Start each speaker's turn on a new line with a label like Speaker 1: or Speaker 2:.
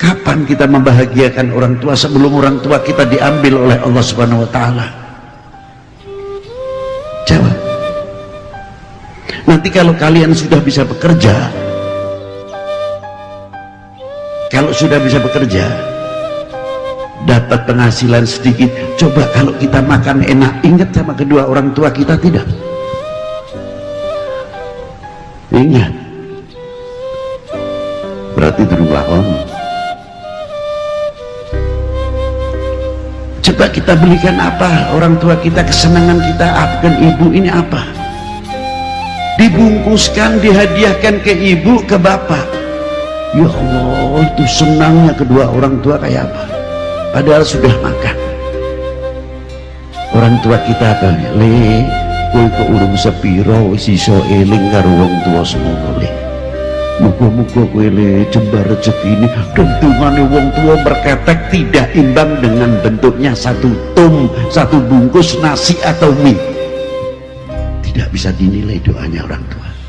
Speaker 1: kapan kita membahagiakan orang tua sebelum orang tua kita diambil oleh Allah subhanahu wa ta'ala? Jawab. Nanti kalau kalian sudah bisa bekerja kalau sudah bisa bekerja dapat penghasilan sedikit. Coba kalau kita makan enak ingat sama kedua orang tua kita tidak? Ingat. Berarti itu lakon coba kita belikan apa? Orang tua kita kesenangan kita akan ibu ini apa? Dibungkuskan dihadiahkan ke ibu ke bapak. Ya Allah itu senangnya kedua orang tua kayak apa? Padahal sudah makan. Orang tua kita apa le kowe kok urung sepiro wis iso eling karo wong tua semono muga-muga kowe le jembar rezeki ini. Dentungane wong tua berketek tidak imbang dengan bentuknya satu tum satu bungkus nasi atau mie. Tidak bisa dinilai doanya orang tua